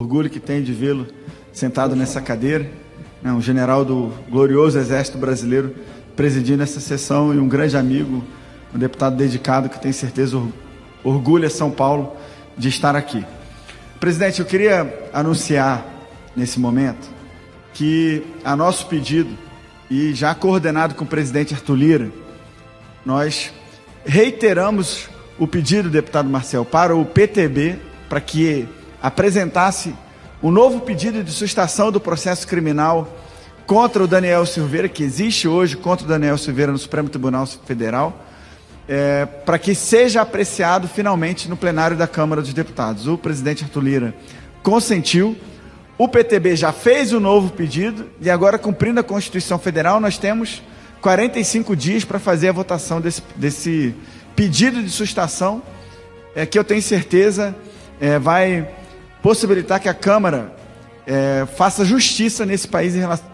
orgulho que tenho de vê-lo sentado nessa cadeira, né, um general do glorioso Exército Brasileiro presidindo essa sessão e um grande amigo, um deputado dedicado que tem certeza orgulha São Paulo de estar aqui. Presidente, eu queria anunciar nesse momento que a nosso pedido e já coordenado com o presidente Arthur Lira, nós reiteramos o pedido, deputado Marcel, para o PTB para que apresentasse o novo pedido de sustação do processo criminal contra o Daniel Silveira, que existe hoje contra o Daniel Silveira no Supremo Tribunal Federal, é, para que seja apreciado finalmente no plenário da Câmara dos Deputados. O presidente Arthur Lira consentiu, o PTB já fez o novo pedido e agora, cumprindo a Constituição Federal, nós temos 45 dias para fazer a votação desse, desse pedido de sustação, é, que eu tenho certeza é, vai possibilitar que a Câmara é, faça justiça nesse país em relação,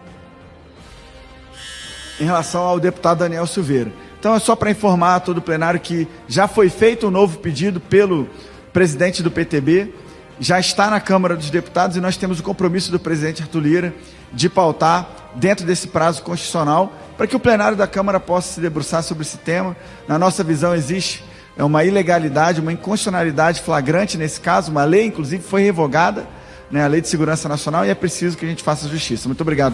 em relação ao deputado Daniel Silveira. Então é só para informar todo o plenário que já foi feito um novo pedido pelo presidente do PTB, já está na Câmara dos Deputados e nós temos o compromisso do presidente Arthur Lira de pautar dentro desse prazo constitucional para que o plenário da Câmara possa se debruçar sobre esse tema. Na nossa visão existe é uma ilegalidade, uma inconstitucionalidade flagrante nesse caso, uma lei, inclusive, foi revogada, né, a Lei de Segurança Nacional, e é preciso que a gente faça justiça. Muito obrigado.